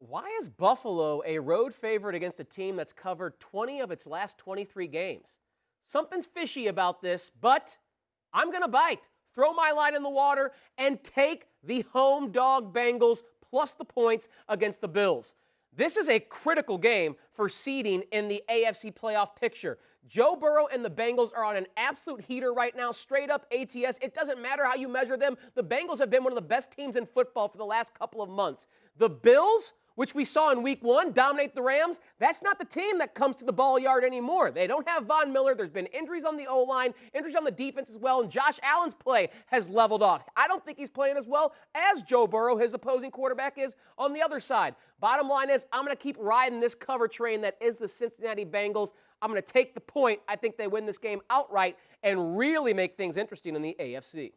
Why is Buffalo a road favorite against a team that's covered 20 of its last 23 games? Something's fishy about this, but I'm going to bite, throw my line in the water, and take the home dog Bengals plus the points against the Bills. This is a critical game for seeding in the AFC playoff picture. Joe Burrow and the Bengals are on an absolute heater right now, straight up ATS. It doesn't matter how you measure them. The Bengals have been one of the best teams in football for the last couple of months. The Bills, which we saw in week one dominate the Rams, that's not the team that comes to the ball yard anymore. They don't have Von Miller. There's been injuries on the O line, injuries on the defense as well, and Josh Allen's play has leveled off. I don't think he's playing as well as Joe Burrow, his opposing quarterback, is on the other side. Bottom line is, I'm going to keep riding this cover train that is the Cincinnati Bengals. I'm going to take the point. I think they win this game outright and really make things interesting in the AFC.